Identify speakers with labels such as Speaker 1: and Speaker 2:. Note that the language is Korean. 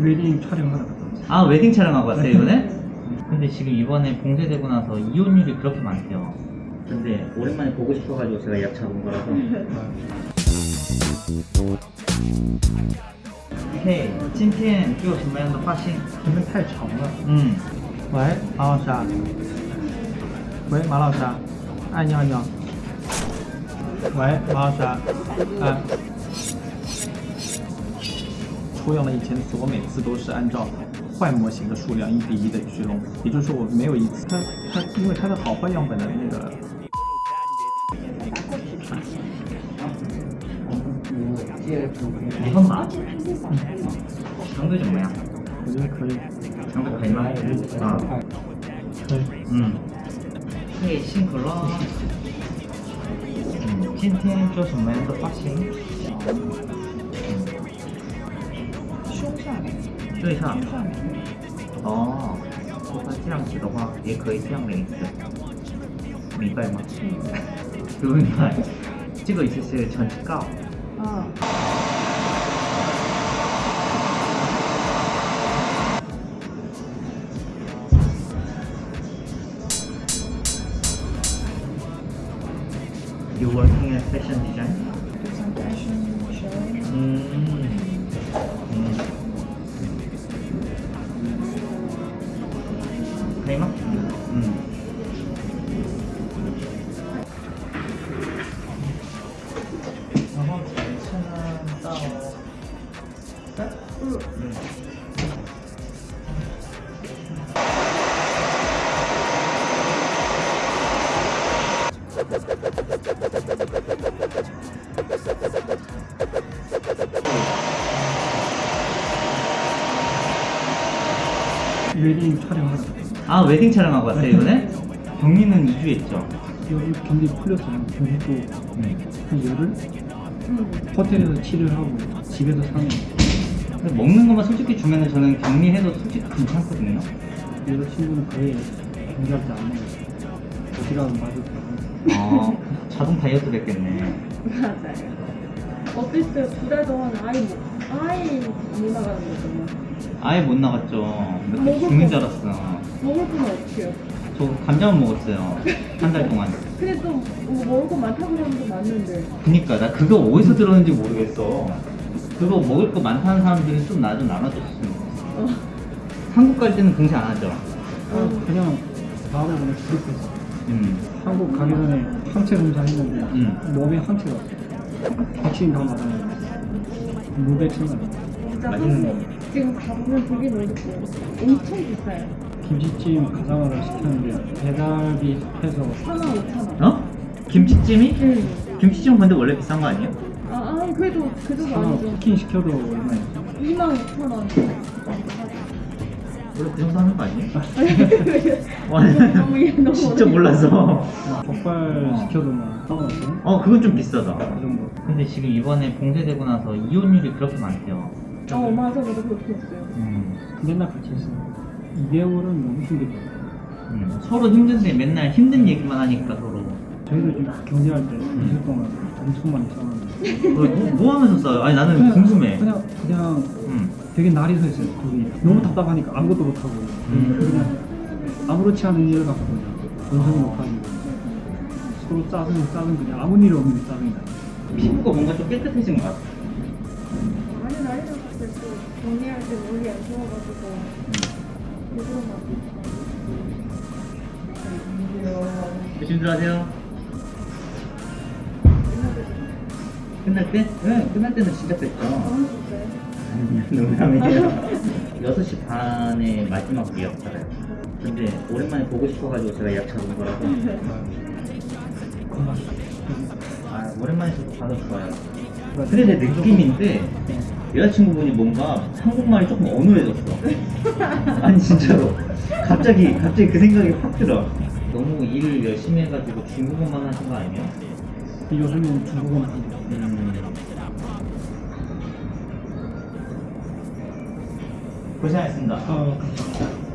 Speaker 1: 웨딩 촬영하러 갔다 왔어요.
Speaker 2: 아 웨딩 촬영하고 왔어요 이번에? 근데 지금 이번에 봉쇄되고 나서 이혼율이 그렇게 많대요 근데 오랜만에 보고 싶어가지고 제가 예약 잡은 거라서嘿，今天给我什么样的发型？
Speaker 1: 这边太吵了。
Speaker 2: 嗯，
Speaker 1: 喂，马老师啊。喂，马老师啊。哎，你好，你好。喂，马老师啊。哎。 出样了以前的词，我每次都是按照坏模型的数量一比一的去弄，也就是说我没有一次它它因为它的好坏样本的那个。
Speaker 2: 你分码？长度怎么样？
Speaker 1: 我觉得可以。
Speaker 2: 长度可以吗？啊，
Speaker 1: 可以。
Speaker 2: 嗯，嘿，辛苦了。嗯，今天做什么样的发型？
Speaker 3: 面，
Speaker 2: 对上
Speaker 3: 胸。上面，
Speaker 2: 哦，如果这样子的话，也可以这样的一次，明白吗？不明白。这个意思是成绩高。
Speaker 3: 啊，
Speaker 2: You working as fashion design?
Speaker 3: 就像 fashion
Speaker 1: 촬영하러 갔다 왔어요.
Speaker 2: 아 웨딩 촬영하고 왔어요 이번에? 경리는 2주 했죠?
Speaker 1: 여기 경기 풀렸어요. 경기 또한 열흘? 호텔에서 7일 하고 집에서 3일.
Speaker 2: 근데 먹는 것만 솔직히 주면은 저는 격리해도 솔직히 괜찮거든요.
Speaker 1: 여자 친구는 거의 경기할 때안 먹어요. 어디 가면 맞을
Speaker 2: 어, 자동 다이어트 됐겠네.
Speaker 3: 맞아요. 어땠어요? 두달 동안 아이 못, 아이 못 나가는 거잖아요.
Speaker 2: 아예 못 나갔죠. 몇
Speaker 3: 먹을
Speaker 2: 죽는 줄
Speaker 3: 거.
Speaker 2: 알았어.
Speaker 3: 먹을 거는 어떻게 해요?
Speaker 2: 저 감자만 먹었어요. 한 달 동안.
Speaker 3: 근데 또 뭐 먹을 거 많다고 하는 거 맞는데.
Speaker 2: 그니까 나 그거 어디서 들었는지 모르겠어. 그거 먹을 거 많다는 사람들이 좀나 좀 나눠줬으면 좋겠어.
Speaker 3: 어.
Speaker 2: 한국 갈 때는 공시 안 하죠.
Speaker 1: 아, 그냥 바로 그냥 그룹했어.
Speaker 2: 음.
Speaker 1: 한국 가기 전에 항체 검사 했는데
Speaker 2: 음.
Speaker 1: 몸에 항체가 없어. 백신 다 맞았는데 무백신.
Speaker 3: 진짜
Speaker 2: 맛있는
Speaker 3: 한국 지금 가보면 되게 넓고 엄청 비싸요.
Speaker 1: 김치찜 가상화를 시켰는데 배달비 해서
Speaker 3: 4만 5천 원.
Speaker 2: 어? 김치찜이?
Speaker 3: 응.
Speaker 2: 김치찜 근데 원래 비싼 거 아니에요?
Speaker 3: 아, 아 그래도 그
Speaker 1: 하나
Speaker 3: 아니죠.
Speaker 1: 치킨 시켜도 얼마야?
Speaker 3: 2만 5천 원.
Speaker 2: 원래 그 정도 하는 거 아니에요? 와,
Speaker 3: 너무 얘 너무
Speaker 2: 진짜. 몰라서.
Speaker 1: 족발 시켜도 막 상관없어?
Speaker 2: 어, 그건 좀 비싸다.
Speaker 1: 그 정도.
Speaker 2: 근데 지금 이번에 봉쇄되고 나서 이혼율이 그렇게 많대요.
Speaker 3: 어 맞아 맞아 그렇게 했어요.
Speaker 2: 음,
Speaker 1: 맨날 같이 있어. 2개월은 너무 힘들다.
Speaker 2: 음, 서로 힘든데 맨날 힘든 얘기만 하니까 서로.
Speaker 1: 저희도 지금 경제할 때 2주 동안 엄청 많이 싸웠는데.
Speaker 2: 뭐, 뭐, 뭐 하면서 싸요? 아니 나는
Speaker 1: 그냥-
Speaker 2: 궁금해.
Speaker 1: 그냥 그냥
Speaker 2: 음.
Speaker 1: 되게 날이 서 있어요. 거기 너무 답답하니까 아무것도 못 하고
Speaker 2: 음.
Speaker 1: 그냥 아무렇지 않은 일을 갖고 그냥 연습을 못 하고 서로 짜증 짜증 그냥 아무 일 없는 짜증이 나.
Speaker 2: 피부가 뭔가 좀 깨끗해진 것 같아.
Speaker 3: 많이 난리 났을 때또 정리할 때 물이 안 좋아가지고 일부러 막
Speaker 2: 조심들 하세요. 끝날 때? 네, 끝날 때는 진짜 뺐죠.
Speaker 3: 좋어요.
Speaker 2: 농담이에요. 6시 반에 마지막 예약 받아요. 근데 오랜만에 보고 싶어가지고 제가 예약 잡은 거라서. 아, 오랜만에 저도 봐서 좋아요. 근데 내 느낌인데 여자친구분이 뭔가 한국말이 조금 어눌해졌어. 아니 진짜로. 갑자기 갑자기 그 생각이 확 들어. 너무 일을 열심히 해가지고 중국어만 하신 거 아니에 요?
Speaker 1: 요즘은 중국어만 하고
Speaker 2: 음. 고생하셨습니다.
Speaker 1: 아, 감사합니다.